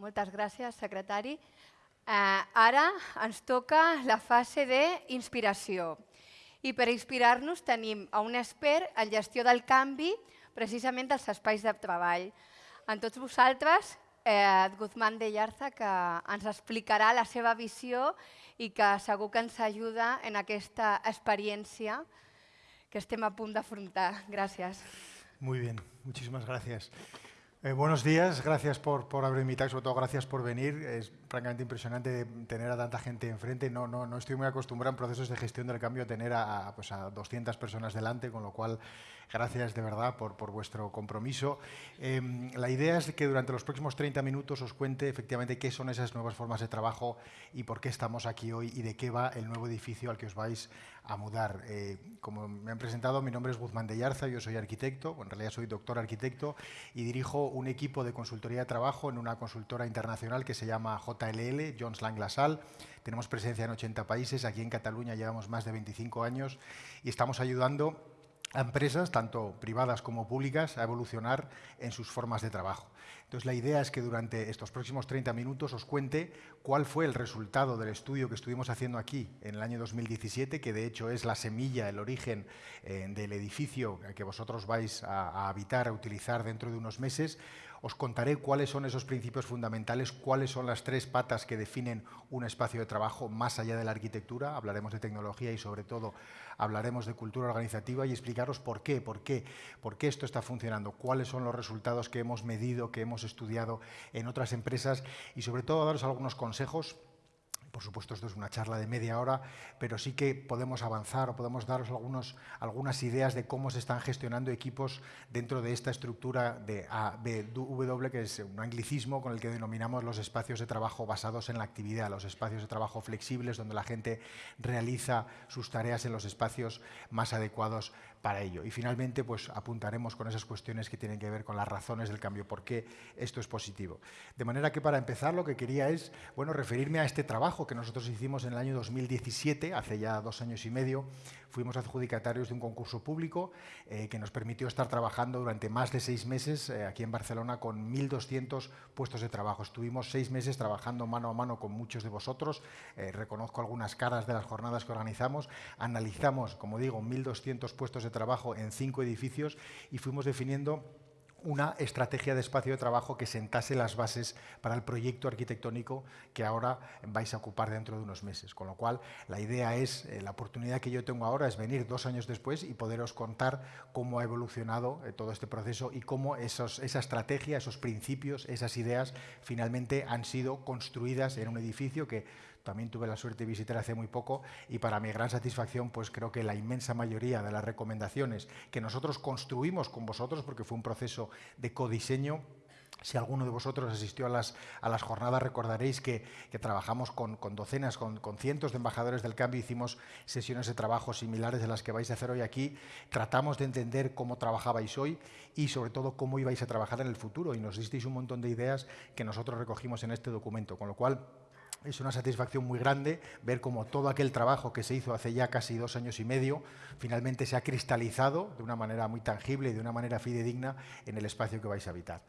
Moltes gràcies, secretari. Eh, ara ens toca la fase d'inspiració. I per inspirar-nos tenim a un expert en gestió del canvi precisament dels espais de treball. En tots vosaltres, eh, Guzmán de Llarza, que ens explicarà la seva visió i que segur que ens ajuda en aquesta experiència que estem a punt d'afrontar. Gràcies. Muy bien, muchísimas gracias. Eh, buenos días, gracias por, por haber invitado y sobre todo gracias por venir. Es francamente impresionante tener a tanta gente enfrente. No, no, no estoy muy acostumbrado en procesos de gestión del cambio a tener a, pues a 200 personas delante, con lo cual gracias de verdad por, por vuestro compromiso. Eh, la idea es que durante los próximos 30 minutos os cuente efectivamente qué son esas nuevas formas de trabajo y por qué estamos aquí hoy y de qué va el nuevo edificio al que os vais a mudar. Eh, como me han presentado, mi nombre es Guzmán de Yarza, yo soy arquitecto, en realidad soy doctor arquitecto y dirijo un equipo de consultoría de trabajo en una consultora internacional que se llama JLL, Jones Lang LaSalle. Tenemos presencia en 80 países, aquí en Cataluña llevamos más de 25 años y estamos ayudando a empresas, tanto privadas como públicas, a evolucionar en sus formas de trabajo. Entonces, la idea es que durante estos próximos 30 minutos os cuente cuál fue el resultado del estudio que estuvimos haciendo aquí en el año 2017, que de hecho es la semilla, el origen eh, del edificio que vosotros vais a, a habitar, a utilizar dentro de unos meses. Os contaré cuáles son esos principios fundamentales, cuáles son las tres patas que definen un espacio de trabajo más allá de la arquitectura. Hablaremos de tecnología y sobre todo hablaremos de cultura organizativa y explicaros por qué, por qué, por qué esto está funcionando, cuáles son los resultados que hemos medido, que hemos estudiado en otras empresas y sobre todo daros algunos consejos por supuesto, esto es una charla de media hora, pero sí que podemos avanzar o podemos daros algunas ideas de cómo se están gestionando equipos dentro de esta estructura de ABW, que es un anglicismo con el que denominamos los espacios de trabajo basados en la actividad, los espacios de trabajo flexibles, donde la gente realiza sus tareas en los espacios más adecuados para ello. Y finalmente, pues apuntaremos con esas cuestiones que tienen que ver con las razones del cambio, por qué esto es positivo. De manera que para empezar lo que quería es, bueno, referirme a este trabajo que nosotros hicimos en el año 2017, hace ya dos años y medio, fuimos adjudicatarios de un concurso público eh, que nos permitió estar trabajando durante más de seis meses eh, aquí en Barcelona con 1.200 puestos de trabajo. Estuvimos seis meses trabajando mano a mano con muchos de vosotros, eh, reconozco algunas caras de las jornadas que organizamos, analizamos, como digo, 1.200 puestos de trabajo en cinco edificios y fuimos definiendo una estrategia de espacio de trabajo que sentase las bases para el proyecto arquitectónico que ahora vais a ocupar dentro de unos meses. Con lo cual, la idea es, eh, la oportunidad que yo tengo ahora es venir dos años después y poderos contar cómo ha evolucionado eh, todo este proceso y cómo esos, esa estrategia, esos principios, esas ideas finalmente han sido construidas en un edificio que también tuve la suerte de visitar hace muy poco y para mi gran satisfacción, pues creo que la inmensa mayoría de las recomendaciones que nosotros construimos con vosotros, porque fue un proceso de codiseño, si alguno de vosotros asistió a las, a las jornadas, recordaréis que, que trabajamos con, con docenas, con, con, cientos de embajadores del cambio, hicimos sesiones de trabajo similares de las que vais a hacer hoy aquí, tratamos de entender cómo trabajabais hoy y sobre todo cómo ibais a trabajar en el futuro. Y nos disteis un montón de ideas que nosotros recogimos en este documento, con lo cual es una satisfacción muy grande ver cómo todo aquel trabajo que se hizo hace ya casi dos años y medio finalmente se ha cristalizado de una manera muy tangible y de una manera fidedigna en el espacio que vais a habitar.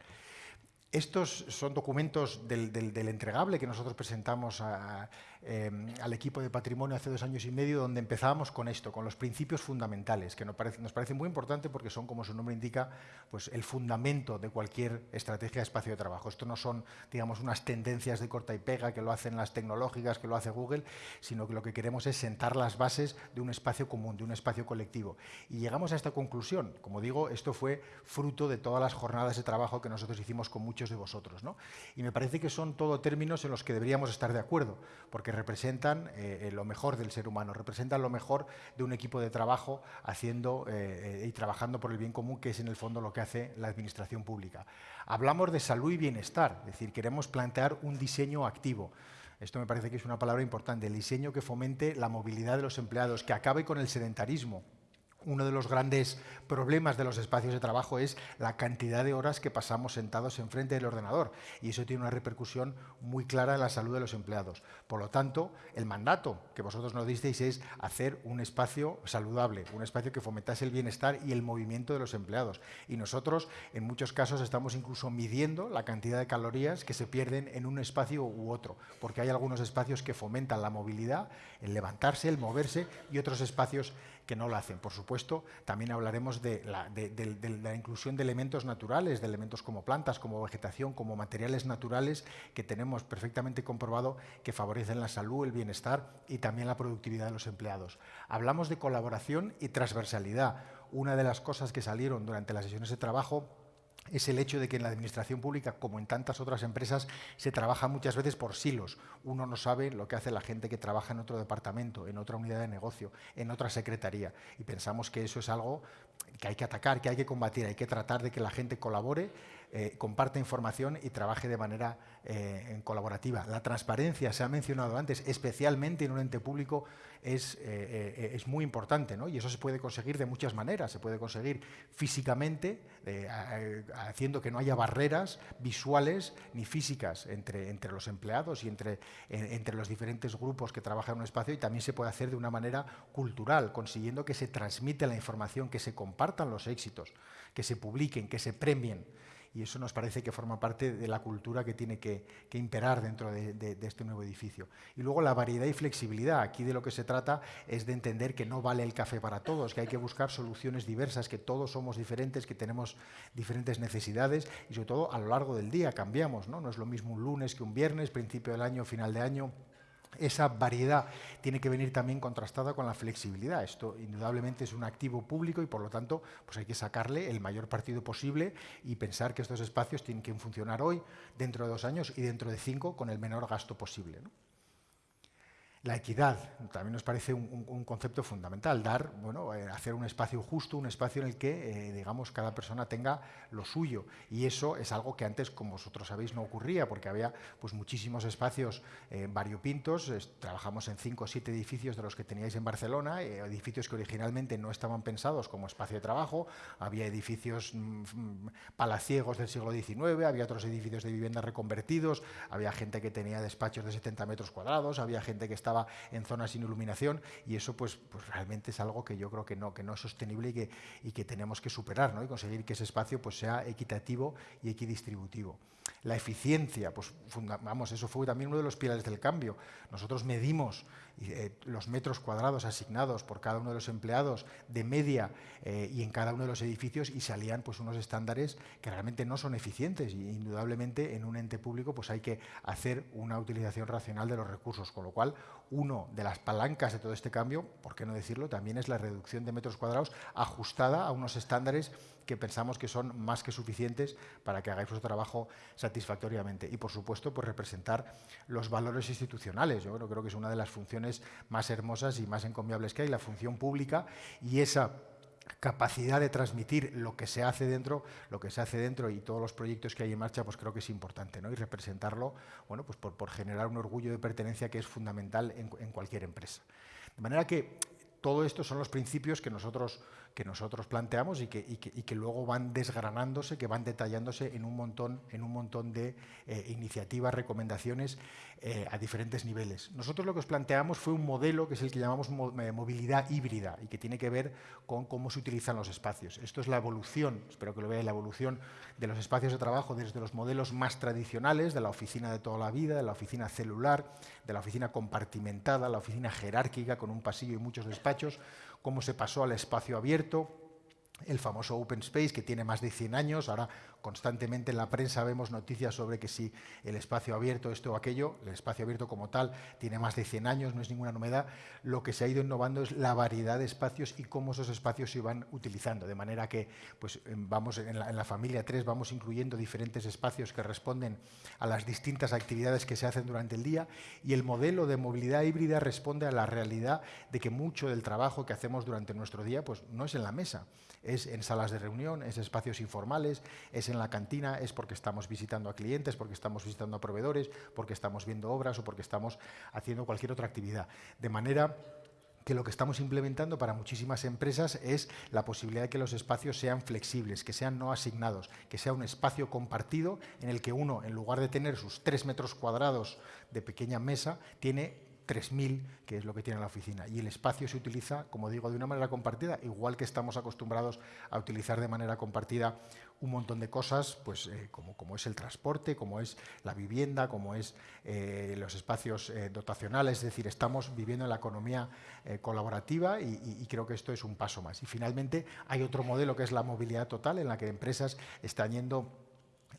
Estos son documentos del, del, entregable que nosotros presentamos a, eh, al equipo de patrimonio hace dos años y medio, donde empezábamos con esto, con los principios fundamentales, que nos parece muy importante porque son, como su nombre indica, pues el fundamento de cualquier estrategia de espacio de trabajo. Esto no son, digamos, unas tendencias de corta y pega que lo hacen las tecnológicas, que lo hace Google, sino que lo que queremos es sentar las bases de un espacio común, de un espacio colectivo. Y llegamos a esta conclusión. Como digo, esto fue fruto de todas las jornadas de trabajo que nosotros hicimos con muchos de vosotros. ¿no? Y me parece que son todo términos en los que deberíamos estar de acuerdo, porque representan eh, eh, lo mejor del ser humano, representan lo mejor de un equipo de trabajo haciendo eh, y trabajando por el bien común, que es en el fondo lo que hace la administración pública. Hablamos de salud y bienestar, es decir, queremos plantear un diseño activo. Esto me parece que es una palabra importante, el diseño que fomente la movilidad de los empleados, que acabe con el sedentarismo. Uno de los grandes problemas de los espacios de trabajo es la cantidad de horas que pasamos sentados enfrente del ordenador y eso tiene una repercusión muy clara en la salud de los empleados. Por lo tanto, el mandato que vosotros nos disteis es hacer un espacio saludable, un espacio que fomentase el bienestar y el movimiento de los empleados. Y nosotros, en muchos casos, estamos incluso midiendo la cantidad de calorías que se pierden en un espacio u otro, porque hay algunos espacios que fomentan la movilidad, el levantarse, el moverse y otros espacios que no lo hacen. Por supuesto, también hablaremos de la, inclusión de elementos naturales, de elementos como plantas, como vegetación, como materiales naturales que tenemos perfectamente comprobado que favorecen la salud, el bienestar y también la productividad de los empleados. Hablamos de colaboración y transversalidad. Una de las cosas que salieron durante las sesiones de trabajo es el hecho de que en la administración pública, como en tantas otras empresas, se trabaja muchas veces por silos. Uno no sabe lo que hace la gente que trabaja en otro departamento, en otra unidad de negocio, en otra secretaría. Y pensamos que eso es algo que hay que atacar, que hay que combatir, hay que tratar de que la gente colabore, eh, comparta información y trabaje de manera eh, colaborativa. La transparencia, se ha mencionado antes, especialmente en un ente público, es, eh, es muy importante, ¿no? y eso se puede conseguir de muchas maneras. Se puede conseguir físicamente, haciendo que no haya barreras visuales ni físicas entre, entre los empleados y entre, entre los diferentes grupos que trabajan en un espacio, y también se puede hacer de una manera cultural, consiguiendo que se transmite la información, que se compartan los éxitos, que se publiquen, que se premien y eso nos parece que forma parte de la cultura que tiene que, imperar dentro de, este nuevo edificio. Y luego la variedad y flexibilidad. Aquí de lo que se trata es de entender que no vale el café para todos, que hay que buscar soluciones diversas, que todos somos diferentes, que tenemos diferentes necesidades y sobre todo a lo largo del día cambiamos. No, no es lo mismo un lunes que un viernes, principio del año, final de año esa variedad tiene que venir también contrastada con la flexibilidad. Esto indudablemente es un activo público y por lo tanto pues hay que sacarle el mayor partido posible y pensar que estos espacios tienen que funcionar hoy, dentro de dos años y dentro de cinco con el menor gasto posible. La equidad también nos parece un, concepto fundamental, dar, bueno, eh, hacer un espacio justo, un espacio en el que, eh, digamos, cada persona tenga lo suyo. Y eso es algo que antes, como vosotros sabéis, no ocurría, porque había pues, muchísimos espacios eh, variopintos. trabajamos en cinco o siete edificios de los que teníais en Barcelona, edificios que originalmente no estaban pensados como espacio de trabajo. Había edificios mm, mm, palaciegos del siglo XIX, había otros edificios de vivienda reconvertidos, había gente que tenía despachos de 70 metros cuadrados, había gente que estaba en zonas sin iluminación y eso pues, pues realmente es algo que yo creo que no, que no es sostenible y que, y que tenemos que superar ¿no? y conseguir que ese espacio pues, sea equitativo y equidistributivo. La eficiencia, pues vamos, eso fue también uno de los pilares del cambio. Nosotros medimos eh, los metros cuadrados asignados por cada uno de los empleados de media eh, y en cada uno de los edificios y salían pues unos estándares que realmente no son eficientes y indudablemente en un ente público pues hay que hacer una utilización racional de los recursos, con lo cual uno de las palancas de todo este cambio, por qué no decirlo, también es la reducción de metros cuadrados ajustada a unos estándares que pensamos que son más que suficientes para que hagáis vuestro trabajo satisfactoriamente. Y, por supuesto, pues representar los valores institucionales. Yo creo que es una de las funciones más hermosas y más encomiables que hay, la función pública y esa capacidad de transmitir lo que se hace dentro, lo que se hace dentro y todos los proyectos que hay en marcha, pues creo que es importante, ¿no? Y representarlo, bueno, pues por, generar un orgullo de pertenencia que es fundamental en, en cualquier empresa. De manera que todo esto son los principios que nosotros que nosotros planteamos y que, luego van desgranándose, que van detallándose en un montón, en un montón de eh, iniciativas, recomendaciones eh, a diferentes niveles. Nosotros lo que os planteamos fue un modelo que es el que llamamos eh, movilidad híbrida y que tiene que ver con cómo se utilizan los espacios. Esto es la evolución, espero que lo veáis, la evolución de los espacios de trabajo desde los modelos más tradicionales, de la oficina de toda la vida, de la oficina celular, de la oficina compartimentada, la oficina jerárquica con un pasillo y muchos despachos, cómo se pasó al espacio abierto, el famoso Open Space, que tiene más de 100 años, ahora constantemente en la prensa vemos noticias sobre que si el espacio abierto, esto o aquello, el espacio abierto como tal tiene más de 100 años, no es ninguna novedad, lo que se ha ido innovando es la variedad de espacios y cómo esos espacios se van utilizando, de manera que pues, vamos en la, familia 3 vamos incluyendo diferentes espacios que responden a las distintas actividades que se hacen durante el día y el modelo de movilidad híbrida responde a la realidad de que mucho del trabajo que hacemos durante nuestro día pues, no es en la mesa, es en salas de reunión, es espacios informales, es en la cantina, es porque estamos visitando a clientes, porque estamos visitando a proveedores, porque estamos viendo obras o porque estamos haciendo cualquier otra actividad. De manera que lo que estamos implementando para muchísimas empresas es la posibilidad de que los espacios sean flexibles, que sean no asignados, que sea un espacio compartido en el que uno, en lugar de tener sus tres metros cuadrados de pequeña mesa, tiene 3.000, que es lo que tiene la oficina. Y el espacio se utiliza, como digo, de una manera compartida, igual que estamos acostumbrados a utilizar de manera compartida un montón de cosas, pues eh, como, como, es el transporte, como es la vivienda, como es eh, los espacios eh, dotacionales, es decir, estamos viviendo en la economía colaborativa y, y, creo que esto es un paso más. Y finalmente hay otro modelo que es la movilidad total, en la que empresas están yendo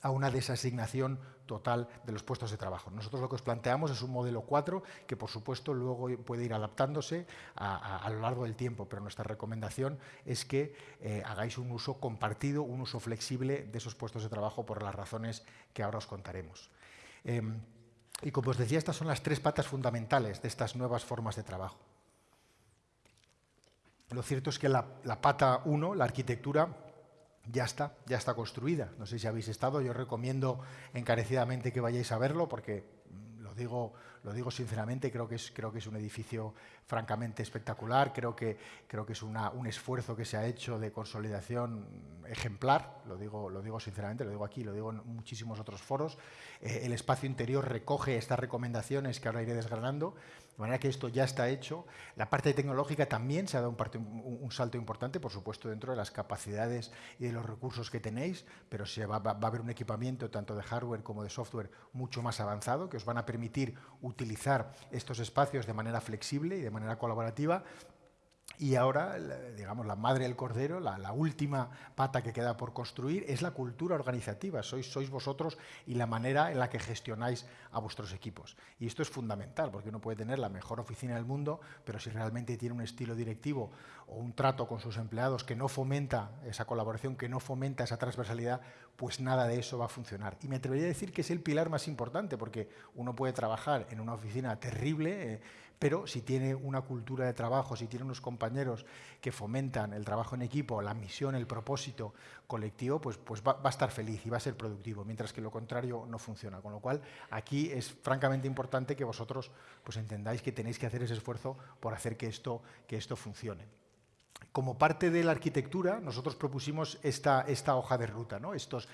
a una desasignación total de los puestos de trabajo. Nosotros lo que os planteamos es un modelo 4 que, por supuesto, luego puede ir adaptándose a, lo largo del tiempo, pero nuestra recomendación es que eh, hagáis un uso compartido, un uso flexible de esos puestos de trabajo por las razones que ahora os contaremos. Em, y como os decía, estas son las tres patas fundamentales de estas nuevas formas de trabajo. Lo cierto es que la, la pata 1, la arquitectura, ya está, ya está construida. No sé si habéis estado, yo recomiendo encarecidamente que vayáis a verlo porque mm, lo digo, lo digo sinceramente, creo que es, creo que es un edificio francamente espectacular, creo que, creo que es un esfuerzo que se ha hecho de consolidación ejemplar, lo digo, lo digo sinceramente, lo digo aquí, lo digo en muchísimos otros foros. Eh, el espacio interior recoge estas recomendaciones que ahora iré desgranando de manera que esto ya está hecho. La parte tecnológica también se ha dado un, salto importante, por supuesto, dentro de las capacidades y de los recursos que tenéis, pero se va, va, a haber un equipamiento tanto de hardware como de software mucho más avanzado que os van a permitir utilizar estos espacios de manera flexible y de manera colaborativa y ahora, digamos, la madre del cordero, la, última pata que queda por construir, es la cultura organizativa. Sois, vosotros y la manera en la que gestionáis a vuestros equipos. Y esto es fundamental, porque uno puede tener la mejor oficina del mundo, pero si realmente tiene un estilo directivo o un trato con sus empleados que no fomenta esa colaboración, que no fomenta esa transversalidad, pues nada de eso va a funcionar. Y me atrevería a decir que es el pilar más importante, porque uno puede trabajar en una oficina terrible, eh, pero si tiene una cultura de trabajo, si tiene unos compañeros que fomentan el trabajo en equipo, la misión, el propósito colectivo, pues, pues va, a estar feliz y va a ser productivo, mientras que lo contrario no funciona. Con lo cual, aquí es francamente importante que vosotros pues, entendáis que tenéis que hacer ese esfuerzo por hacer que esto, que esto funcione como parte de la arquitectura, nosotros propusimos esta, hoja de ruta, ¿no? estos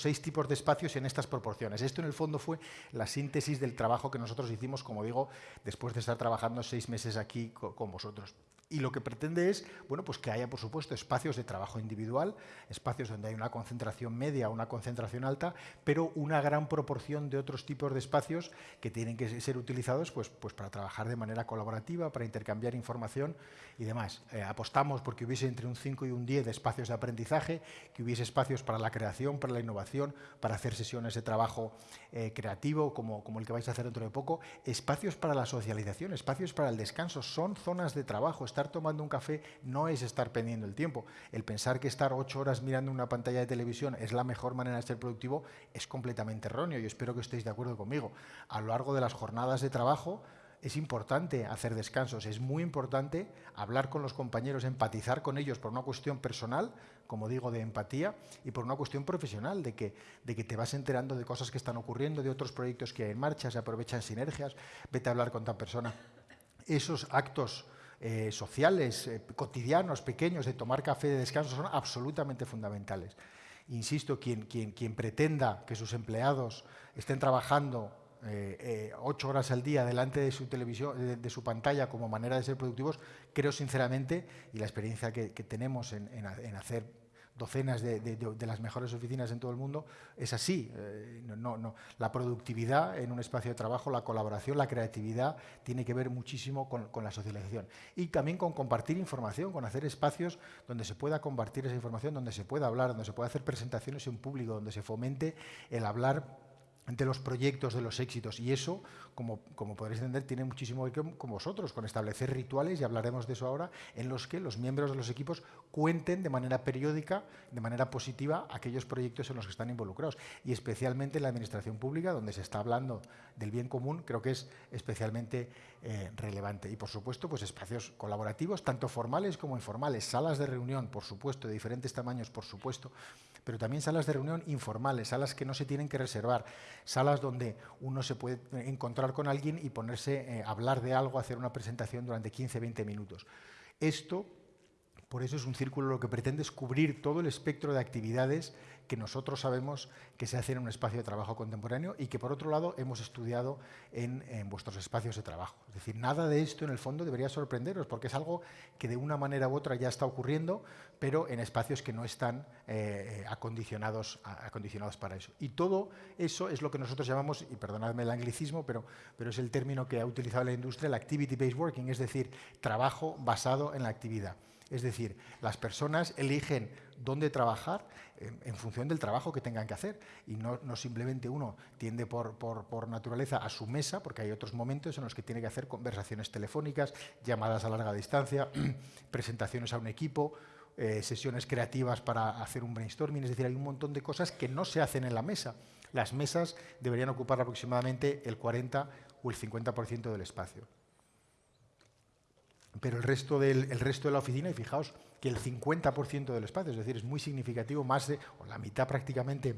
seis tipos de espacios en estas proporciones. Esto, en el fondo, fue la síntesis del trabajo que nosotros hicimos, como digo, después de estar trabajando seis meses aquí con vosotros. Y lo que pretende es bueno, pues que haya, por supuesto, espacios de trabajo individual, espacios donde hay una concentración media, una concentración alta, pero una gran proporción de otros tipos de espacios que tienen que ser utilizados pues, pues para trabajar de manera colaborativa, para intercambiar información y demás. Eh, apostamos porque hubiese entre un 5 y un 10 de espacios de aprendizaje, que hubiese espacios para la creación, para la innovación, para hacer sesiones de trabajo eh, creativo, como, como el que vais a hacer dentro de poco, espacios para la socialización, espacios para el descanso, son zonas de trabajo, estar tomando un café no es estar perdiendo el tiempo. El pensar que estar ocho horas mirando una pantalla de televisión es la mejor manera de ser productivo es completamente erróneo y espero que estéis de acuerdo conmigo. A lo largo de las jornadas de trabajo es importante hacer descansos, es muy importante hablar con los compañeros, empatizar con ellos por una cuestión personal, como digo, de empatía, y por una cuestión profesional, de que, de que te vas enterando de cosas que están ocurriendo, de otros proyectos que hay en marcha, se aprovechan sinergias, vete a hablar con tal persona. Esos actos eh, sociales, eh, cotidianos, pequeños, de tomar café de descanso, son absolutamente fundamentales. Insisto, quien, quien, quien pretenda que sus empleados estén trabajando eh, ocho horas al día delante de su televisión, de, su pantalla como manera de ser productivos, creo sinceramente, y la experiencia que, tenemos en, en hacer docenas de, las mejores oficinas en todo el mundo, es así. Eh, no, no, La productividad en un espacio de trabajo, la colaboración, la creatividad, tiene que ver muchísimo con, con, la socialización. Y también con compartir información, con hacer espacios donde se pueda compartir esa información, donde se pueda hablar, donde se pueda hacer presentaciones en público, donde se fomente el hablar de los proyectos, de los éxitos. Y eso, como, como podréis entender, tiene muchísimo que ver con vosotros, con establecer rituales, y hablaremos de eso ahora, en los que los miembros de los equipos cuenten de manera periódica, de manera positiva, aquellos proyectos en los que están involucrados. Y especialmente en la administración pública, donde se está hablando del bien común, creo que es especialmente eh, relevante. Y por supuesto, pues espacios colaborativos, tanto formales como informales, salas de reunión, por supuesto, de diferentes tamaños, por supuesto, pero también salas de reunión informales, salas que no se tienen que reservar, salas donde uno se puede encontrar con alguien y ponerse a hablar de algo, hacer una presentación durante 15, 20 minutos. Esto por eso es un círculo lo que pretende es cubrir todo el espectro de actividades que nosotros sabemos que se hacen en un espacio de trabajo contemporáneo y que por otro lado hemos estudiado en, vuestros espacios de trabajo. Es decir, nada de esto en el fondo debería sorprenderos porque es algo que de una manera u otra ya está ocurriendo, pero en espacios que no están eh, acondicionados, acondicionados para eso. Y todo eso es lo que nosotros llamamos, y perdonadme el anglicismo, pero, pero es el término que ha utilizado la industria, el activity-based working, es decir, trabajo basado en la actividad. Es decir, las personas eligen dónde trabajar en, función del trabajo que tengan que hacer. Y no, simplemente uno tiende por, naturaleza a su mesa, porque hay otros momentos en los que tiene que hacer conversaciones telefónicas, llamadas a larga distancia, presentaciones a un equipo, eh, sesiones creativas para hacer un brainstorming, es decir, hay un montón de cosas que no se hacen en la mesa. Las mesas deberían ocupar aproximadamente el 40 o el 50% del espacio pero el resto, del, resto de la oficina, y fijaos que el 50% del espacio, es decir, es muy significativo, más de, o la mitad prácticamente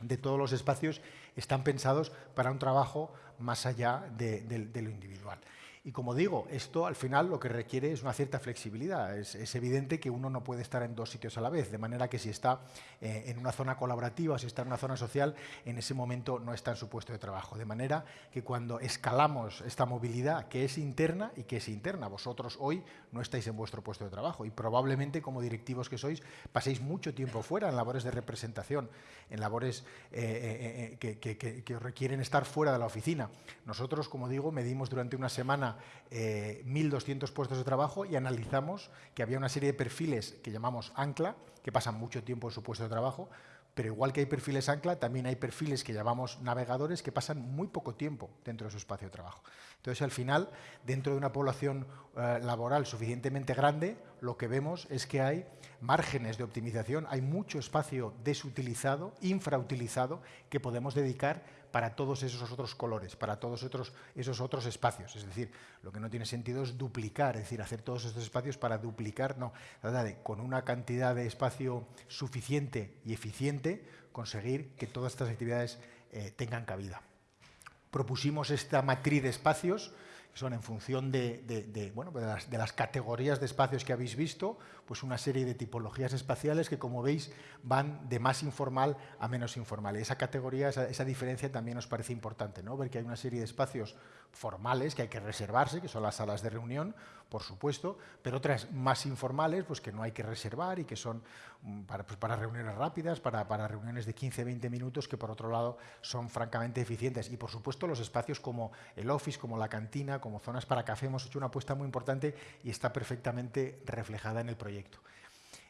de todos los espacios están pensados para un trabajo más allá de lo individual. Y como digo, esto al final lo que requiere es una cierta flexibilidad. Es, evidente que uno no puede estar en dos sitios a la vez, de manera que si está eh, en una zona colaborativa, si está en una zona social, en ese momento no está en su puesto de trabajo. De manera que cuando escalamos esta movilidad que es interna y que es interna, vosotros hoy no estáis en vuestro puesto de trabajo y probablemente como directivos que sois paséis mucho tiempo fuera en labores de representación, en labores eh, eh, que, que requieren estar fuera de la oficina. Nosotros, como digo, medimos durante una semana 1.200 eh, puestos de trabajo y analizamos que había una serie de perfiles que llamamos ancla, que pasan mucho tiempo en su puesto de trabajo, pero igual que hay perfiles ancla, también hay perfiles que llamamos navegadores que pasan muy poco tiempo dentro de su espacio de trabajo. Entonces, al final, dentro de una población eh, laboral suficientemente grande, lo que vemos es que hay márgenes de optimización, hay mucho espacio desutilizado, infrautilizado, que podemos dedicar para todos esos otros colores, para todos otros, esos otros espacios. Es decir, lo que no tiene sentido es duplicar, es decir, hacer todos estos espacios para duplicar, no. con una cantidad de espacio suficiente y eficiente, conseguir que todas estas actividades eh, tengan cabida. Propusimos esta matriz de espacios son en función de, bueno, de, las, categorías de espacios que habéis visto, pues una serie de tipologías espaciales que, como veis, van de más informal a menos informal. esa categoría, esa, diferencia también nos parece importante, ¿no? ver que hay una serie de espacios formales que hay que reservarse, que son las salas de reunión, por supuesto, pero otras más informales pues que no hay que reservar y que son mm, para, pues, para reuniones rápidas, para, para reuniones de 15-20 minutos, que por otro lado son francamente eficientes. Y por supuesto los espacios como el office, como la cantina, como zonas para café, hemos hecho una apuesta muy importante y está perfectamente reflejada en el proyecto.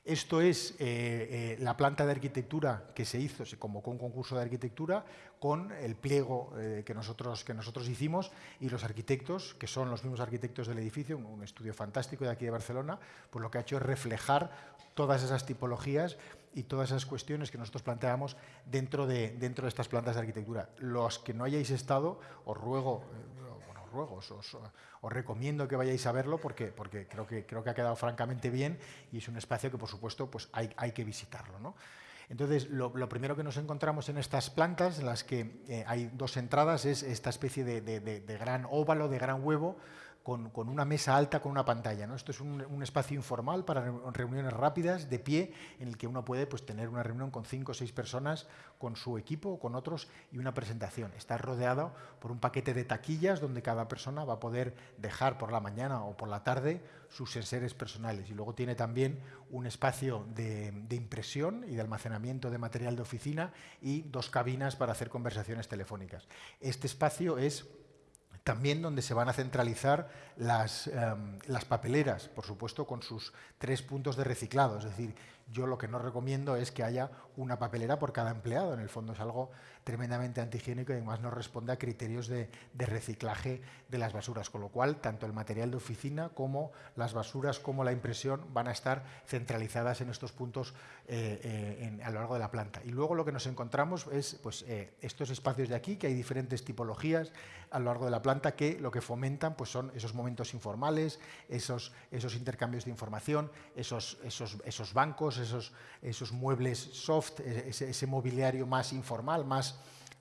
Esto es eh, eh, la planta de arquitectura que se hizo, se convocó un concurso de arquitectura con el pliego eh, que, nosotros, que nosotros hicimos y los arquitectos, que son los mismos arquitectos del edificio, un, estudio fantástico de aquí de Barcelona, pues lo que ha hecho es reflejar todas esas tipologías y todas esas cuestiones que nosotros planteamos dentro de, dentro de estas plantas de arquitectura. Los que no hayáis estado, os ruego, Os, os, recomiendo que vayáis a verlo porque, porque creo, que, creo que ha quedado francamente bien y es un espacio que, por supuesto, pues hay, hay que visitarlo. ¿no? Entonces, lo, primero que nos encontramos en estas plantas, en las que eh, hay dos entradas, es esta especie de, de gran óvalo, de gran huevo, con, una mesa alta con una pantalla. ¿no? Esto es un, espacio informal para reuniones rápidas, de pie, en el que uno puede pues, tener una reunión con cinco o seis personas, con su equipo o con otros, y una presentación. Está rodeado por un paquete de taquillas donde cada persona va a poder dejar por la mañana o por la tarde sus enseres personales. Y luego tiene también un espacio de, de impresión y de almacenamiento de material de oficina y dos cabinas para hacer conversaciones telefónicas. Este espacio es también donde se van a centralizar las, em, las, papeleras, por supuesto con sus tres puntos de reciclado. Es decir, yo lo que no recomiendo es que haya una papelera por cada empleado. En el fondo es algo tremendamente antihigiénico y además no responde a criterios de, reciclaje de las basuras. Con lo cual, tanto el material de oficina como las basuras como la impresión van a estar centralizadas en estos puntos eh, eh, a lo largo de la planta. Y luego lo que nos encontramos es pues, eh, estos espacios de aquí, que hay diferentes tipologías a lo largo de la planta que lo que fomentan pues, son esos momentos informales, esos, intercambios de información, esos, bancos, esos, muebles soft, e, ese mobiliario más informal, más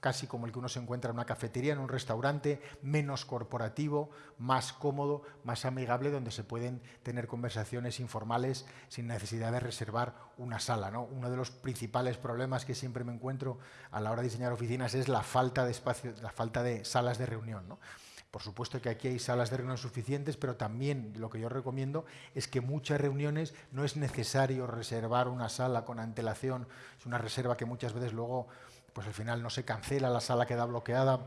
casi como el que uno se encuentra en una cafetería, en un restaurante, menos corporativo, más cómodo, más amigable, donde se pueden tener conversaciones informales sin necesidad de reservar una sala. ¿no? Uno de los principales problemas que siempre me encuentro a la hora de diseñar oficinas es la falta de espacio, la falta de salas de reunión. Por supuesto que aquí hay salas de reunión suficientes, pero también lo que yo recomiendo es que muchas reuniones no es necesario reservar una sala con antelación, es una reserva que muchas veces luego pues al final no se cancela, la sala queda bloqueada.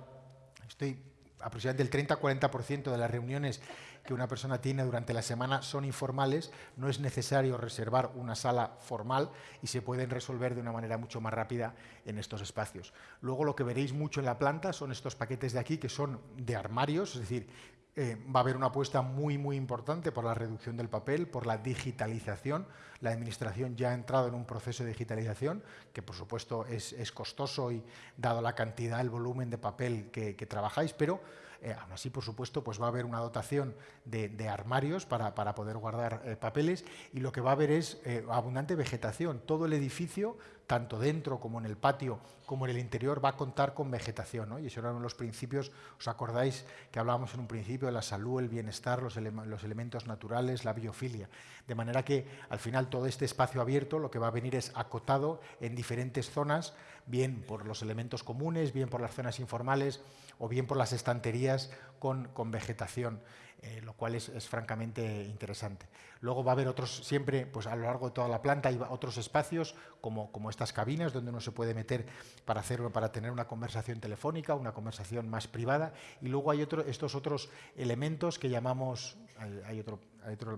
Estoy aproximadamente el 30-40% de las reuniones que una persona tiene durante la semana son informales, no es necesario reservar una sala formal y se pueden resolver de una manera mucho más rápida en estos espacios. Luego lo que veréis mucho en la planta son estos paquetes de aquí que son de armarios, es decir, eh, va a haber una apuesta muy, muy importante por la reducción del papel, por la digitalización. La Administración ya ha entrado en un proceso de digitalización que, por supuesto, es, costoso y dado la cantidad, el volumen de papel que trabajáis, pero eh, aún así, por supuesto, pues va a haber una dotación de, armarios para, poder guardar eh, papeles y lo que va a haber es abundante vegetación. Todo el edificio, tanto dentro como en el patio, como en el interior, va a contar con vegetación. Y eso eran los principios, ¿os acordáis que hablábamos en un principio de la salud, el bienestar, los, los elementos naturales, la biofilia? De manera que al final todo este espacio abierto lo que va a venir es acotado en diferentes zonas, bien por los elementos comunes, bien por las zonas informales, o bien por las estanterías con, vegetación, eh, lo cual es, francamente interesante. Luego va a haber otros, siempre pues a lo largo de toda la planta hay otros espacios como, estas cabinas donde uno se puede meter para, para tener una conversación telefónica, una conversación más privada y luego hay otro, estos otros elementos que llamamos, hay otro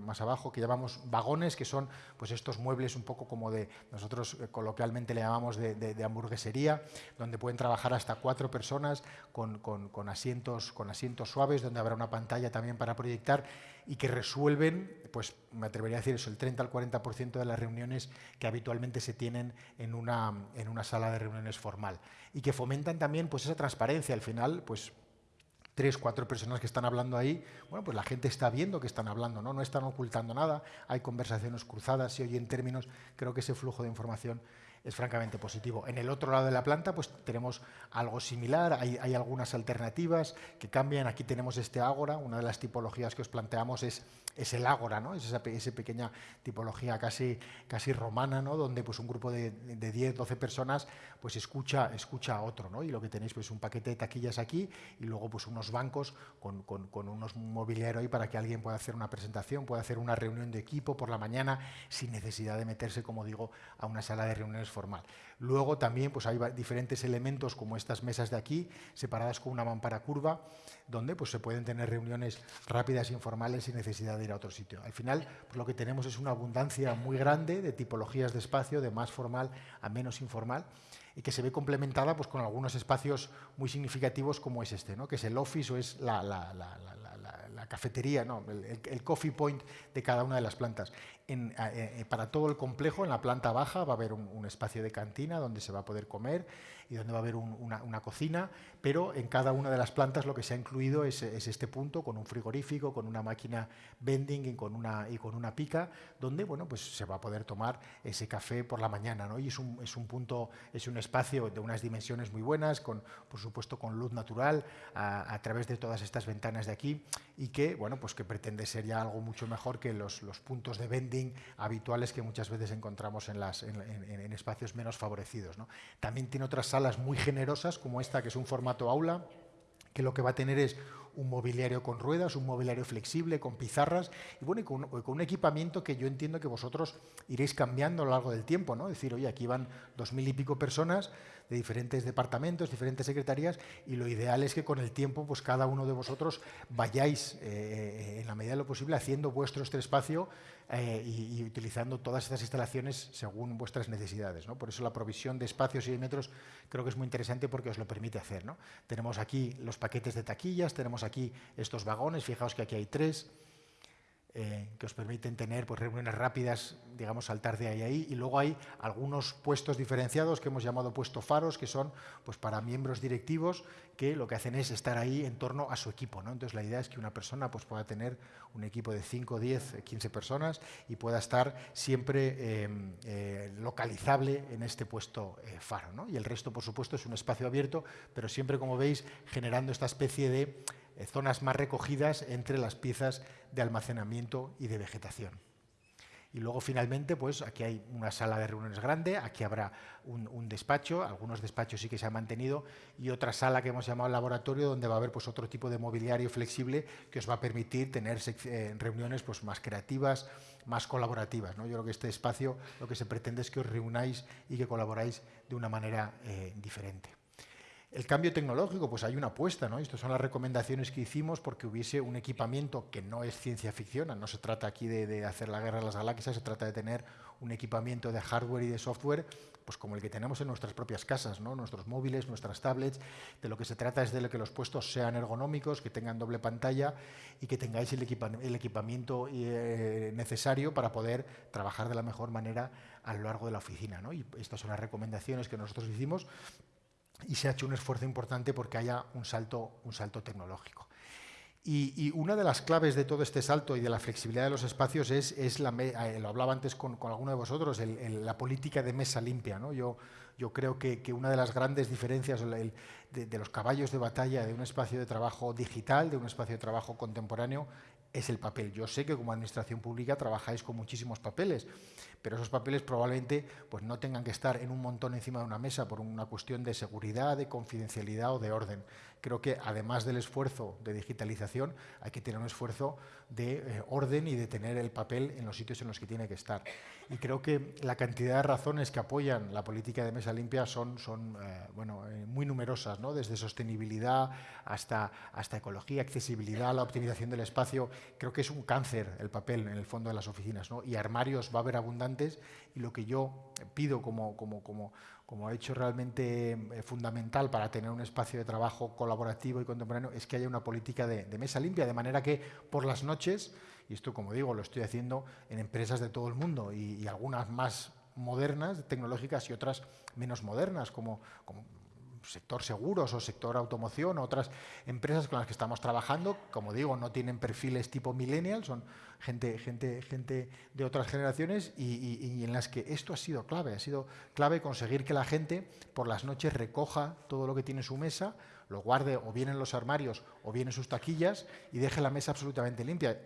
más abajo, que llamamos vagones, que son pues estos muebles un poco como de, nosotros eh, coloquialmente le llamamos de, hamburguesería, donde pueden trabajar hasta cuatro personas con, con, asientos, con asientos suaves, donde habrá una pantalla también para proyectar y que resuelven, pues me atrevería a decir eso, el 30 al 40% de las reuniones que habitualmente se tienen en una, en una sala de reuniones formal y que fomentan también pues esa transparencia. Al final, pues tres, cuatro personas que están hablando ahí, bueno, pues la gente está viendo que están hablando, ¿no? No están ocultando nada, hay conversaciones cruzadas, se oyen términos, creo que ese flujo de información es francamente positivo. En el otro lado de la planta pues tenemos algo similar, hay, algunas alternativas que cambian. Aquí tenemos este ágora, una de las tipologías que os planteamos es es el ágora, ¿no? es esa, pequeña tipología casi, casi romana, ¿no? donde pues, un grupo de, de 10, 12 personas pues, escucha, escucha a otro. ¿no? Y lo que tenéis pues un paquete de taquillas aquí y luego pues, unos bancos con, con, con unos mobiliario ahí para que alguien pueda hacer una presentación, pueda hacer una reunión de equipo por la mañana sin necesidad de meterse, como digo, a una sala de reuniones Luego también pues, hay diferentes elementos como estas mesas de aquí, separadas con una mampara curva, donde pues, se pueden tener reuniones rápidas, informales, sin necesidad de ir a otro sitio. Al final pues, lo que tenemos es una abundancia muy grande de tipologías de espacio, de más formal a menos informal, y que se ve complementada pues, con algunos espacios muy significativos como es este, ¿no? que es el office o es la, cafetería, no, el, coffee point de cada una de las plantas. Eh, eh, para todo el complejo, en la planta baja, va a haber un, espacio de cantina donde se va a poder comer y donde va a haber una, cocina, pero en cada una de las plantas lo que se ha incluido es, este punto con un frigorífico, con una máquina vending y con una, y con una pica, donde bueno, pues se va a poder tomar ese café por la mañana. ¿no? Y es un, es un punto, es un espacio de unas dimensiones muy buenas, con, por supuesto con luz natural, a, través de todas estas ventanas de aquí, y que, bueno, pues que pretende ser ya algo mucho mejor que los, los puntos de vending habituales que muchas veces encontramos en, las, en, espacios menos favorecidos. ¿no? También tiene otras salas muy generosas, como esta, que es un formato aula, que lo que va a tener es un mobiliario con ruedas, un mobiliario flexible, con pizarras, y bueno, con, un equipamiento que yo entiendo que vosotros iréis cambiando a lo largo del tiempo, ¿no? Es decir, oye, aquí van dos mil y pico personas de diferentes departamentos, diferentes secretarías, y lo ideal es que con el tiempo, pues cada uno de vosotros vayáis, eh, eh, en la medida de lo posible, haciendo vuestro este espacio eh, y, utilizando todas estas instalaciones según vuestras necesidades. ¿no? Por eso la provisión de espacios y de metros creo que es muy interesante porque os lo permite hacer. ¿no? Tenemos aquí los paquetes de taquillas, tenemos aquí estos vagones, fijaos que aquí hay tres, eh, que os permiten tener pues, reuniones rápidas, digamos, saltar de ahí ahí. Y luego hay algunos puestos diferenciados que hemos llamado puesto faros, que son pues, para miembros directivos que lo que hacen es estar ahí en torno a su equipo. ¿no? Entonces la idea es que una persona pues, pueda tener un equipo de 5, 10, 15 personas y pueda estar siempre eh, eh, localizable en este puesto faro. ¿no? Y el resto, por supuesto, es un espacio abierto, pero siempre, como veis, generando esta especie de eh, zonas más recogidas entre las piezas de almacenamiento y de vegetación. Y luego finalmente, pues aquí hay una sala de reuniones grande, aquí habrá un, despacho, algunos despachos sí que se han mantenido, y otra sala que hemos llamado laboratorio, donde va a haber pues, otro tipo de mobiliario flexible que os va a permitir tener eh, reuniones pues, más creativas, más colaborativas. ¿no? Yo creo que este espacio lo que se pretende es que os reunáis y que colaboráis de una manera eh, diferente. El cambio tecnológico, pues hay una apuesta, ¿no? Estas son las recomendaciones que hicimos porque hubiese un equipamiento que no es ciencia ficción, no se trata aquí de, hacer la guerra a las galaxias, se trata de tener un equipamiento de hardware y de software pues como el que tenemos en nuestras propias casas, ¿no? nuestros móviles, nuestras tablets. De lo que se trata es de que los puestos sean ergonómicos, que tengan doble pantalla y que tengáis el, equipamiento eh, necesario para poder trabajar de la mejor manera a lo largo de la oficina. ¿no? Y estas son las recomendaciones que nosotros hicimos y se ha hecho un esfuerzo importante porque haya un salto, un salto tecnológico. Y, una de las claves de todo este salto y de la flexibilidad de los espacios es, es la, eh, lo hablaba antes con, con, alguno de vosotros, la política de mesa limpia. ¿no? Yo, yo creo que, que, una de las grandes diferencias de, de, los caballos de batalla de un espacio de trabajo digital, de un espacio de trabajo contemporáneo, es el papel. Yo sé que como administración pública trabajáis con muchísimos papeles, pero esos papeles probablemente pues, no tengan que estar en un montón encima de una mesa por una cuestión de seguridad, de confidencialidad o de orden. Creo que además del esfuerzo de digitalización, hay que tener un esfuerzo de eh, orden y de tener el papel en los sitios en los que tiene que estar. Y creo que la cantidad de razones que apoyan la política de mesa limpia son, son eh, bueno, eh, muy numerosas, ¿no? desde sostenibilidad hasta, hasta ecología, accesibilidad, la optimización del espacio. Creo que es un cáncer el papel en el fondo de las oficinas. ¿no? Y armarios va a haber abundantes y lo que yo pido como, como, como como ha hecho realmente eh, fundamental para tener un espacio de trabajo colaborativo y contemporáneo, es que haya una política de, mesa limpia, de manera que por las noches, y esto como digo, lo estoy haciendo en empresas de todo el mundo y, algunas más modernas, tecnológicas y otras menos modernas, como, como sector seguros o sector automoción, otras empresas con las que estamos trabajando, como digo, no tienen perfiles tipo millennial, son gente, gente, gente de otras generaciones y, en las que esto ha sido clave, ha sido clave conseguir que la gente por las noches recoja todo lo que tiene en su mesa, lo guarde o bien en los armarios o bien en sus taquillas y deje la mesa absolutamente limpia.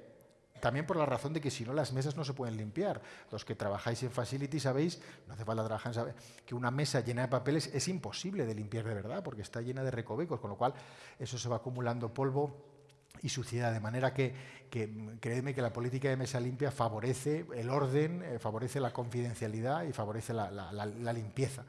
También por la razón de que si no las mesas no se pueden limpiar. Los que trabajáis en Facility sabéis, no hace falta trabajar, sabe, que una mesa llena de papeles es imposible de limpiar de verdad porque está llena de recovecos, con lo cual eso se va acumulando polvo y suciedad, de manera que, que que la política de mesa limpia favorece el orden, eh, favorece la confidencialidad y favorece la limpieza.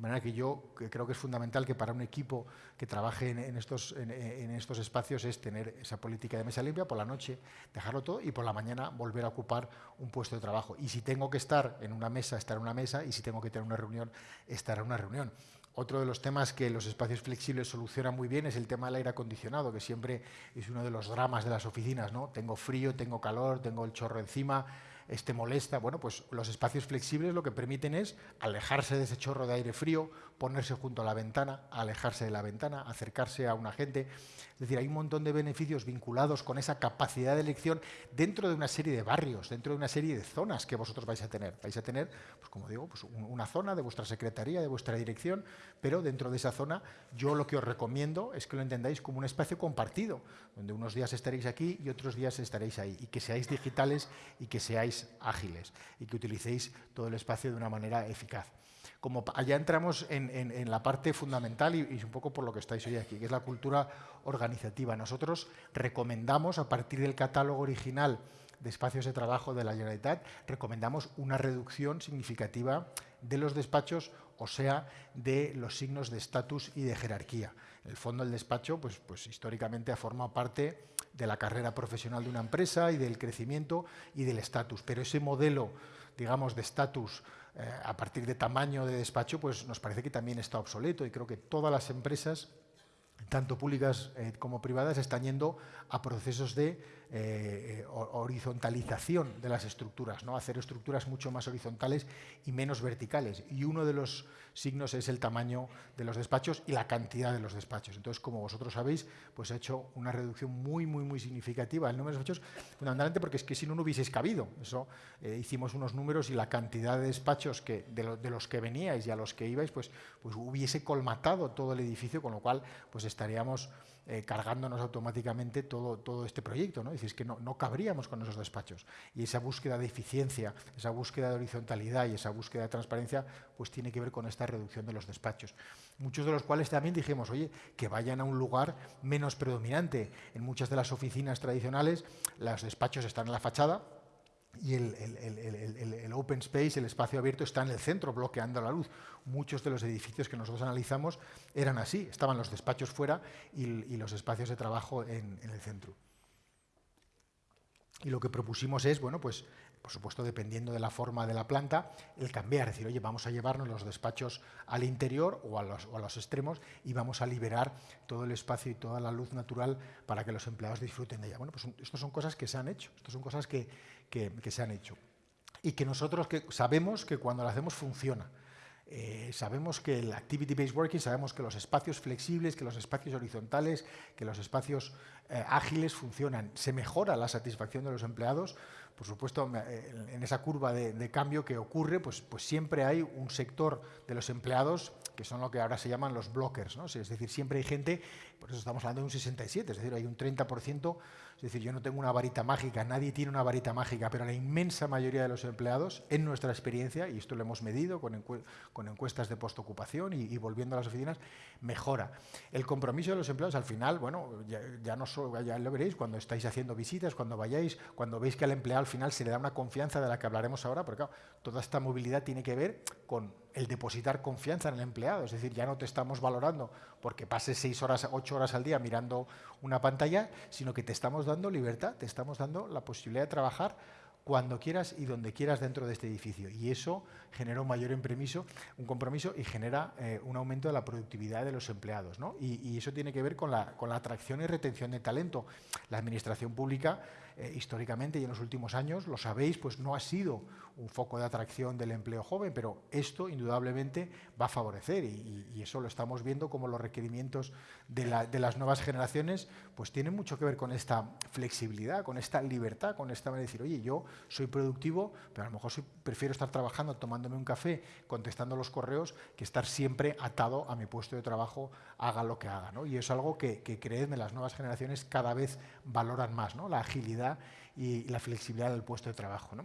De manera que yo creo que es fundamental que para un equipo que trabaje en, estos, estos espacios es tener esa política de mesa limpia, por la noche dejarlo todo y por la mañana volver a ocupar un puesto de trabajo. Y si tengo que estar en una mesa, estar en una mesa, y si tengo que tener una reunión, estar en una reunión. Otro de los temas que los espacios flexibles solucionan muy bien es el tema del aire acondicionado, que siempre es uno de los dramas de las oficinas. ¿no? Tengo frío, tengo calor, tengo el chorro encima, este molesta. Bueno, pues los espacios flexibles lo que permiten es alejarse de ese chorro de aire frío, ponerse junto a la ventana, alejarse de la ventana, acercarse a un agente. Es decir, hay un montón de beneficios vinculados con esa capacidad de elección dentro de una serie de barrios, dentro de una serie de zonas que vosotros vais a tener. Vais a tener, pues como digo, pues una zona de vuestra secretaría, de vuestra dirección, pero dentro de esa zona yo lo que os recomiendo es que lo entendáis como un espacio compartido, donde unos días estaréis aquí y otros días estaréis ahí, y que seáis digitales y que seáis ágiles, y que utilicéis todo el espacio de una manera eficaz como allá entramos en, la parte fundamental y, un poco por lo que estáis hoy aquí, que es la cultura organizativa. Nosotros recomendamos, a partir del catálogo original de espacios de trabajo de la Generalitat, recomendamos una reducción significativa de los despachos, o sea, de los signos de estatus y de jerarquía. En el fondo, el despacho, pues, pues históricamente ha formado parte de la carrera profesional de una empresa y del crecimiento y del estatus, pero ese modelo, digamos, de estatus eh, a partir de tamaño de despacho, pues nos parece que también está obsoleto y creo que todas las empresas, tanto públicas eh, como privadas, están yendo a procesos de eh, horizontalización de las estructuras, ¿no? hacer estructuras mucho más horizontales y menos verticales. Y uno de los signos es el tamaño de los despachos y la cantidad de los despachos. Entonces, como vosotros sabéis, pues ha hecho una reducción muy, muy, muy significativa del número de despachos, fundamentalmente porque es que si no, no hubieseis cabido. Eh, hicimos unos números y la cantidad de despachos de, los que veníais y a los que ibais, pues, pues hubiese colmatado todo el edificio, con lo cual pues estaríamos eh, cargándonos automáticamente todo, todo este proyecto. ¿no? Es que no, no cabríamos con esos despachos. Y esa búsqueda de eficiencia, esa búsqueda de horizontalidad y esa búsqueda de transparencia, pues tiene que ver con esta reducción de los despachos. Muchos de los cuales también dijimos, oye, que vayan a un lugar menos predominante. En muchas de las oficinas tradicionales, los despachos están en la fachada, y el, el, el, open space, el espacio abierto, está en el centro, bloqueando la luz. Muchos de los edificios que nosotros analizamos eran así, estaban los despachos fuera y, los espacios de trabajo en, en, el centro. Y lo que propusimos es, bueno, pues por supuesto dependiendo de la forma de la planta, el cambiar, es decir, oye, vamos a llevarnos los despachos al interior o a los, o a los extremos y vamos a liberar todo el espacio y toda la luz natural para que los empleados disfruten de ella. Bueno, pues estas son cosas que se han hecho, estas son cosas que, que, se han hecho y que nosotros sabemos que cuando lo hacemos funciona. Eh, sabemos que el Activity-Based Working, sabemos que los espacios flexibles, que los espacios horizontales, que los espacios eh, ágiles funcionan. Se mejora la satisfacción de los empleados por supuesto, eh, en esa curva de, cambio que ocurre, pues, pues, siempre hay un sector de los empleados que son lo que ahora se llaman los blockers, ¿no? es decir, siempre hay gente, por eso estamos hablando de un 67, es decir, hay un 30%, es decir, yo no tengo una varita mágica, nadie tiene una varita mágica, pero la inmensa mayoría de los empleados, en nuestra experiencia, y esto lo hemos medido con, con encuestas de postocupación y, y volviendo a las oficinas, mejora. El compromiso de los empleados al final, bueno, ya, ya no ya lo veréis cuando estáis haciendo visitas, cuando vayáis, cuando veis que al empleado final se le da una confianza de la que hablaremos ahora, porque claro, toda esta movilidad tiene que ver con el depositar confianza en el empleado, es decir, ya no te estamos valorando porque pases seis horas, ocho horas al día mirando una pantalla, sino que te estamos dando libertad, te estamos dando la posibilidad de trabajar cuando quieras y donde quieras dentro de este edificio. Y eso genera un mayor impromiso, un compromiso y genera eh, un aumento de la productividad de los empleados. ¿no? Y, y, eso tiene que ver con la, con la atracción y retención de talento. La administración pública eh, históricamente y en los últimos años, lo sabéis, pues no ha sido un foco de atracción del empleo joven, pero esto indudablemente va a favorecer y, y eso lo estamos viendo como los requerimientos de, la, de, las nuevas generaciones pues tienen mucho que ver con esta flexibilidad, con esta libertad, con esta manera de decir, oye, yo soy productivo, pero a lo mejor soy, prefiero estar trabajando, tomándome un café, contestando los correos, que estar siempre atado a mi puesto de trabajo, haga lo que haga. ¿no? Y es algo que, que, creedme, las nuevas generaciones cada vez valoran más, ¿no? la agilidad y la flexibilidad del puesto de trabajo. ¿no?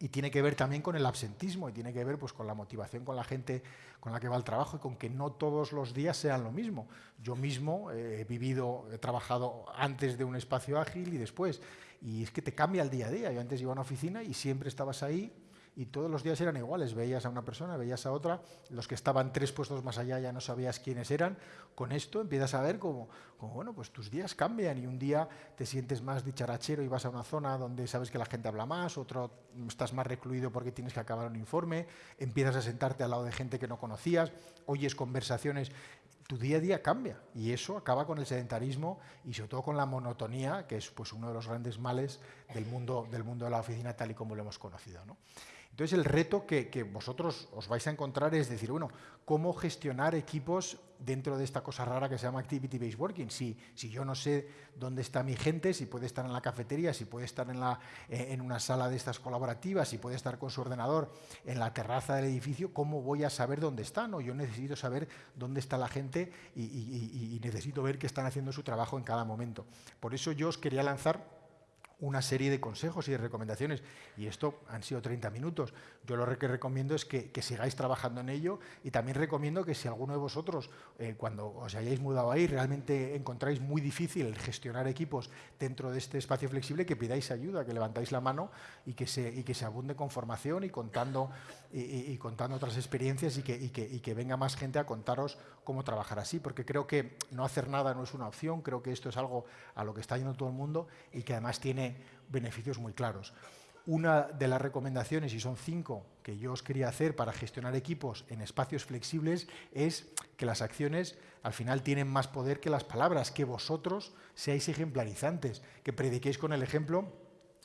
Y tiene que ver también con el absentismo y tiene que ver pues, con la motivación con la gente con la que va al trabajo y con que no todos los días sean lo mismo. Yo mismo eh, he vivido, he trabajado antes de un espacio ágil y después. Y es que te cambia el día a día. Yo antes iba a una oficina y siempre estabas ahí y todos los días eran iguales. Veías a una persona, veías a otra, los que estaban tres puestos más allá ya no sabías quiénes eran. Con esto empiezas a ver cómo, bueno, pues tus días cambian y un día te sientes más dicharachero y vas a una zona donde sabes que la gente habla más, otro estás más recluido porque tienes que acabar un informe, empiezas a sentarte al lado de gente que no conocías, oyes conversaciones tu día a día cambia y eso acaba con el sedentarismo y sobre todo con la monotonía, que es pues, uno de los grandes males del mundo, del mundo de la oficina tal y como lo hemos conocido. ¿no? Entonces el reto que, que, vosotros os vais a encontrar es decir, bueno, ¿cómo gestionar equipos dentro de esta cosa rara que se llama Activity Based Working? Si, si yo no sé dónde está mi gente, si puede estar en la cafetería, si puede estar en, la, eh, en una sala de estas colaborativas, si puede estar con su ordenador en la terraza del edificio, ¿cómo voy a saber dónde están? O yo necesito saber dónde está la gente y, y, necesito ver que están haciendo su trabajo en cada momento. Por eso yo os quería lanzar una serie de consejos y de recomendaciones. Y esto han sido 30 minutos. Yo lo que recomiendo es que, que sigáis trabajando en ello y también recomiendo que si alguno de vosotros, eh, cuando os hayáis mudado ahí, realmente encontráis muy difícil gestionar equipos dentro de este espacio flexible, que pidáis ayuda, que levantáis la mano y que se, y que se abunde con formación y contando, y, contando otras experiencias y que, y, que, y que venga más gente a contaros cómo trabajar así, porque creo que no hacer nada no es una opción, creo que esto es algo a lo que está yendo todo el mundo y que además tiene beneficios muy claros. Una de las recomendaciones, y son cinco, que yo os quería hacer para gestionar equipos en espacios flexibles, es que las acciones al final tienen más poder que las palabras, que vosotros seáis ejemplarizantes, que prediquéis con el ejemplo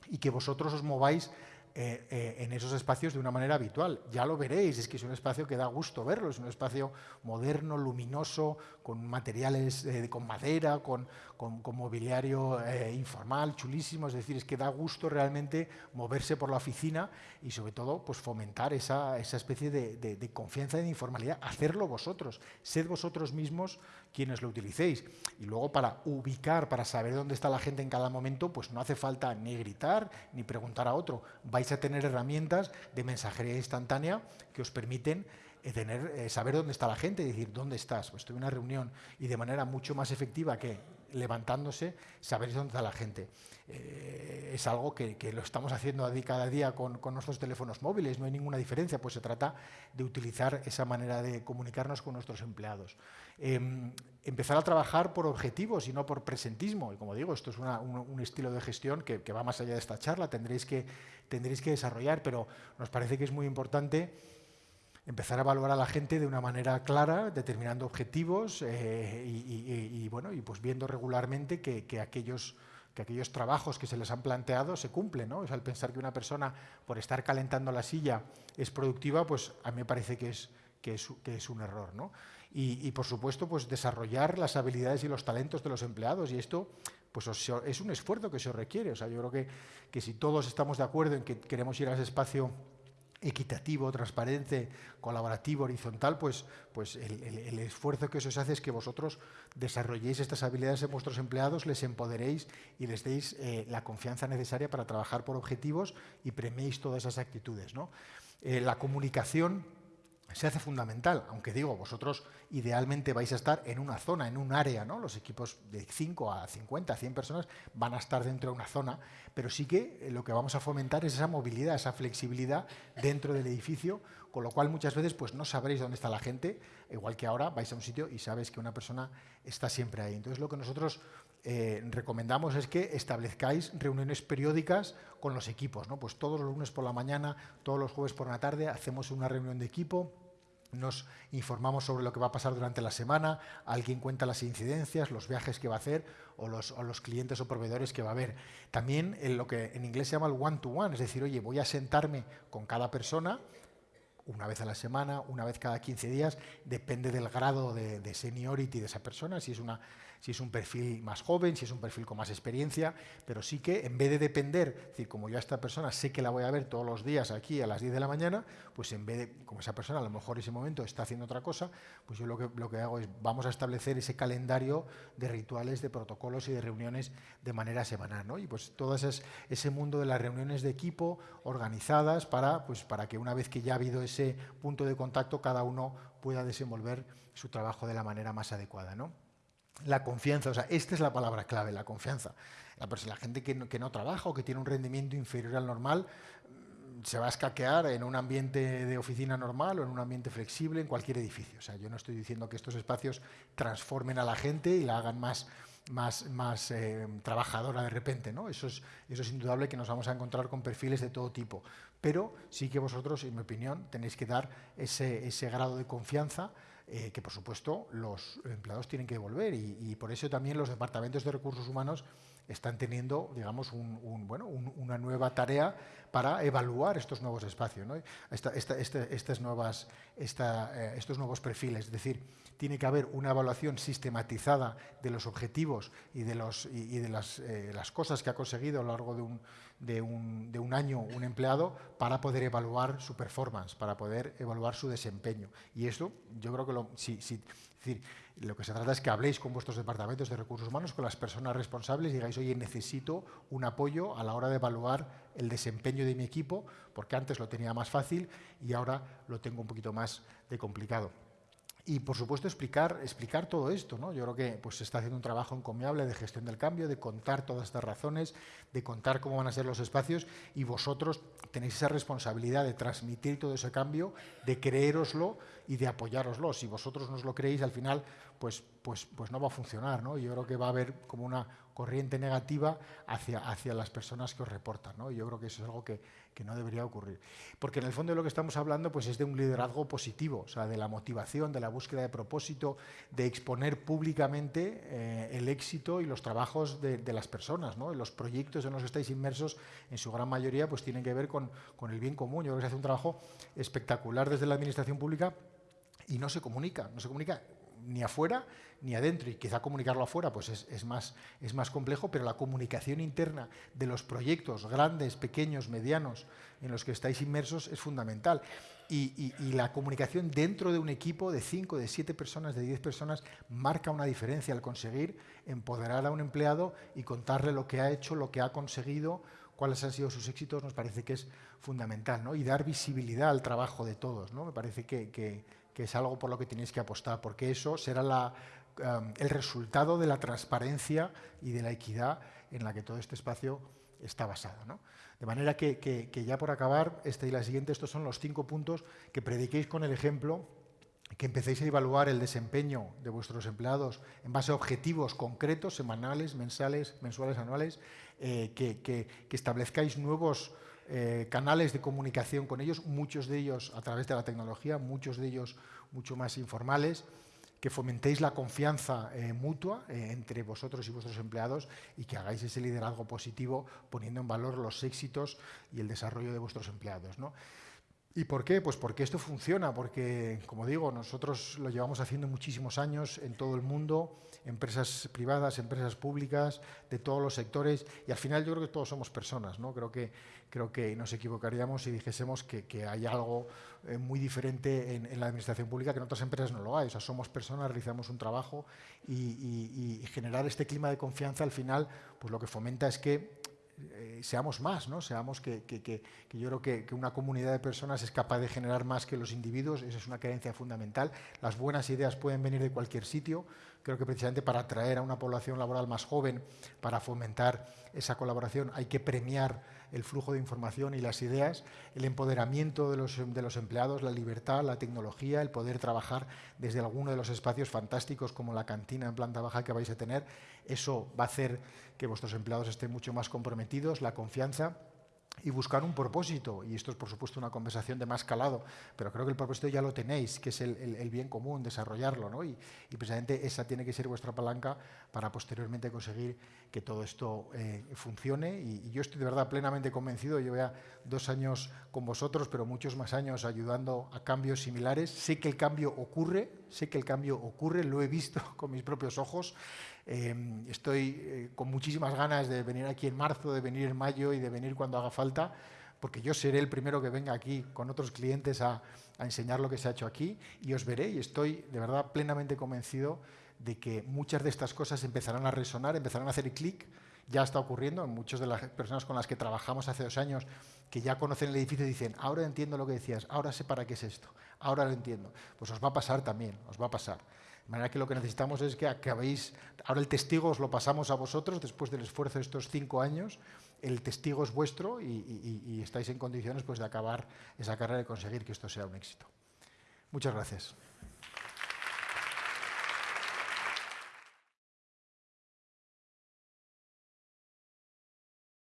y que vosotros os mováis eh, eh, en esos espacios de una manera habitual. Ya lo veréis, es que es un espacio que da gusto verlo, es un espacio moderno, luminoso, con materiales eh, con madera, con, con, mobiliario informal, chulísimo, es decir, es que da gusto realmente moverse por la oficina y sobre todo pues, fomentar esa, esa especie de, de confianza y de informalidad, hacerlo vosotros, sed vosotros mismos quienes lo utilicéis. Y luego para ubicar, para saber dónde está la gente en cada momento, pues no hace falta ni gritar ni preguntar a otro. Vais a tener herramientas de mensajería instantánea que os permiten eh, tener, eh, saber dónde está la gente y decir, ¿dónde estás? Pues estoy en una reunión y de manera mucho más efectiva que levantándose, sabéis dónde está la gente. Eh, es algo que, lo estamos haciendo cada día con, nuestros teléfonos móviles, no hay ninguna diferencia, pues se trata de utilizar esa manera de comunicarnos con nuestros empleados. Em, empezar a trabajar por objetivos y no por presentismo, y como digo, esto es un, estilo de gestión que, va más allá de esta charla, tendréis que, tendréis que desarrollar, pero nos parece que es muy importante empezar a evaluar a la gente de una manera clara, determinando objetivos eh, y, bueno, y pues viendo regularmente que, aquellos, que aquellos trabajos que se les han planteado se cumplen. ¿no? Es al pensar que una persona, por estar calentando la silla, es productiva, pues a mí me parece que es, que es, que es un error. ¿no? Y, por supuesto, pues desarrollar las habilidades y los talentos de los empleados. Y esto pues es un esfuerzo que se requiere. O sea, yo creo que, que si todos estamos de acuerdo en que queremos ir a ese espacio equitativo, transparente, colaborativo, horizontal, pues, pues el, esfuerzo que eso se hace es que vosotros desarrolléis estas habilidades en vuestros empleados, les empoderéis y les deis eh, la confianza necesaria para trabajar por objetivos y premiéis todas esas actitudes. ¿no? Eh, la comunicación se hace fundamental, aunque digo, vosotros idealmente vais a estar en una zona, en un área, ¿no? Los equipos de 5 a 50, a 100 personas van a estar dentro de una zona, pero sí que eh, lo que vamos a fomentar es esa movilidad, esa flexibilidad dentro del edificio, con lo cual muchas veces pues no sabréis dónde está la gente, igual que ahora vais a un sitio y sabes que una persona está siempre ahí. Entonces lo que nosotros eh, recomendamos es que establezcáis reuniones periódicas con los equipos, ¿no? Pues todos los lunes por la mañana, todos los jueves por la tarde hacemos una reunión de equipo nos informamos sobre lo que va a pasar durante la semana, alguien cuenta las incidencias, los viajes que va a hacer o los, clientes o proveedores que va a haber. También en lo que en inglés se llama el one-to-one, es decir, oye, voy a sentarme con cada persona una vez a la semana, una vez cada 15 días, depende del grado de, de seniority de esa persona, si es una si es un perfil más joven, si es un perfil con más experiencia, pero sí que en vez de depender, es decir, como yo a esta persona sé que la voy a ver todos los días aquí a las 10 de la mañana, pues en vez de, como esa persona a lo mejor en ese momento está haciendo otra cosa, pues yo lo que, lo que hago es vamos a establecer ese calendario de rituales, de protocolos y de reuniones de manera semanal, ¿no? Y pues todo ese, ese mundo de las reuniones de equipo organizadas para, pues, para que una vez que ya ha habido ese punto de contacto, cada uno pueda desenvolver su trabajo de la manera más adecuada, ¿no? La confianza, o sea, esta es la palabra clave, la confianza. La, la gente que no, que no, trabaja o que tiene un rendimiento inferior al normal mm, se va a escaquear en un ambiente de oficina normal o en un ambiente flexible en cualquier edificio. O sea, yo no estoy diciendo que estos espacios transformen a la gente y la hagan más, más, más eh, trabajadora de repente. ¿no? Eso, es, eso es indudable que nos vamos a encontrar con perfiles de todo tipo. Pero sí que vosotros, en mi opinión, tenéis que dar ese, ese grado de confianza eh, que por supuesto los empleados tienen que devolver y, por eso también los departamentos de recursos humanos están teniendo, digamos, bueno, una nueva tarea para evaluar estos nuevos espacios, ¿no? estas nuevas, eh, estos nuevos perfiles. Es decir, tiene que haber una evaluación sistematizada de los objetivos y de, los, y, de las, eh, las, cosas que ha conseguido a lo largo de un, de un, de un, año un empleado para poder evaluar su performance, para poder evaluar su desempeño. Y esto, yo creo que lo, decir, lo que se trata es que habléis con vuestros departamentos de recursos humanos, con las personas responsables y digáis, oye, necesito un apoyo a la hora de evaluar el desempeño de mi equipo, porque antes lo tenía más fácil y ahora lo tengo un poquito más de complicado. Y, por supuesto, explicar, explicar todo esto. ¿no? Yo creo que pues, se está haciendo un trabajo encomiable de gestión del cambio, de contar todas estas razones, de contar cómo van a ser los espacios y vosotros tenéis esa responsabilidad de transmitir todo ese cambio, de creéroslo y de apoyároslo. Si vosotros no os lo creéis, al final pues, pues, pues no va a funcionar. ¿no? Yo creo que va a haber como una corriente negativa hacia, hacia las personas que os reportan. ¿no? Yo creo que eso es algo que, que, no debería ocurrir. Porque en el fondo de lo que estamos hablando pues es de un liderazgo positivo, o sea, de la motivación, de la búsqueda de propósito, de exponer públicamente eh, el éxito y los trabajos de, de las personas. ¿no? Los proyectos en los que estáis inmersos, en su gran mayoría, pues tienen que ver con, con el bien común. Yo creo que se hace un trabajo espectacular desde la administración pública y no se comunica, no se comunica ni afuera ni adentro, y quizá comunicarlo afuera pues es, es, más, es más complejo, pero la comunicación interna de los proyectos grandes, pequeños, medianos, en los que estáis inmersos es fundamental. Y, y, la comunicación dentro de un equipo de 5, de 7 personas, de 10 personas, marca una diferencia al conseguir empoderar a un empleado y contarle lo que ha hecho, lo que ha conseguido, cuáles han sido sus éxitos, nos parece que es fundamental, ¿no? Y dar visibilidad al trabajo de todos, ¿no? Me parece que, que es algo por lo que tenéis que apostar, porque eso será um, el resultado de la transparencia y de la equidad en la que todo este espacio está basado. ¿no? De manera que, ya por acabar, este y la siguiente, estos son los cinco puntos que prediquéis con el ejemplo, que empecéis a evaluar el desempeño de vuestros empleados en base a objetivos concretos, semanales, mensales, mensuales, anuales, eh, que, que establezcáis nuevos eh, canales de comunicación con ellos, muchos de ellos a través de la tecnología, muchos de ellos mucho más informales, que fomentéis la confianza eh, mutua eh, entre vosotros y vuestros empleados y que hagáis ese liderazgo positivo poniendo en valor los éxitos y el desarrollo de vuestros empleados. ¿no? ¿Y por qué? Pues porque esto funciona, porque, como digo, nosotros lo llevamos haciendo muchísimos años en todo el mundo, empresas privadas, empresas públicas, de todos los sectores, y al final yo creo que todos somos personas, ¿no? Creo que, creo que nos equivocaríamos si dijésemos que, que hay algo eh, muy diferente en, en, la administración pública que en otras empresas no lo hay. O sea, somos personas, realizamos un trabajo y, y, y generar este clima de confianza al final, pues lo que fomenta es que eh, seamos más, ¿no? seamos que, que, que, que yo creo que, una comunidad de personas es capaz de generar más que los individuos, esa es una creencia fundamental. Las buenas ideas pueden venir de cualquier sitio, creo que precisamente para atraer a una población laboral más joven, para fomentar esa colaboración, hay que premiar el flujo de información y las ideas, el empoderamiento de los, de los empleados, la libertad, la tecnología, el poder trabajar desde alguno de los espacios fantásticos como la cantina en planta baja que vais a tener. Eso va a hacer que vuestros empleados estén mucho más comprometidos, la confianza y buscar un propósito. Y esto es, por supuesto, una conversación de más calado, pero creo que el propósito ya lo tenéis, que es el, bien común, desarrollarlo. ¿no? Y, y, precisamente esa tiene que ser vuestra palanca para posteriormente conseguir que todo esto eh, funcione. Y, y, yo estoy de verdad plenamente convencido, llevo ya dos años con vosotros, pero muchos más años ayudando a cambios similares. Sé que el cambio ocurre, sé que el cambio ocurre, lo he visto con mis propios ojos. Eh, estoy eh, con muchísimas ganas de venir aquí en marzo, de venir en mayo y de venir cuando haga falta, porque yo seré el primero que venga aquí con otros clientes a, enseñar lo que se ha hecho aquí y os veré y estoy de verdad plenamente convencido de que muchas de estas cosas empezarán a resonar, empezarán a hacer clic, ya está ocurriendo, muchas de las personas con las que trabajamos hace dos años que ya conocen el edificio dicen, ahora entiendo lo que decías, ahora sé para qué es esto, ahora lo entiendo. Pues os va a pasar también, os va a pasar. De manera que lo que necesitamos es que acabéis, ahora el testigo os lo pasamos a vosotros después del esfuerzo de estos cinco años, el testigo es vuestro y, estáis en condiciones pues, de acabar esa carrera y conseguir que esto sea un éxito. Muchas gracias.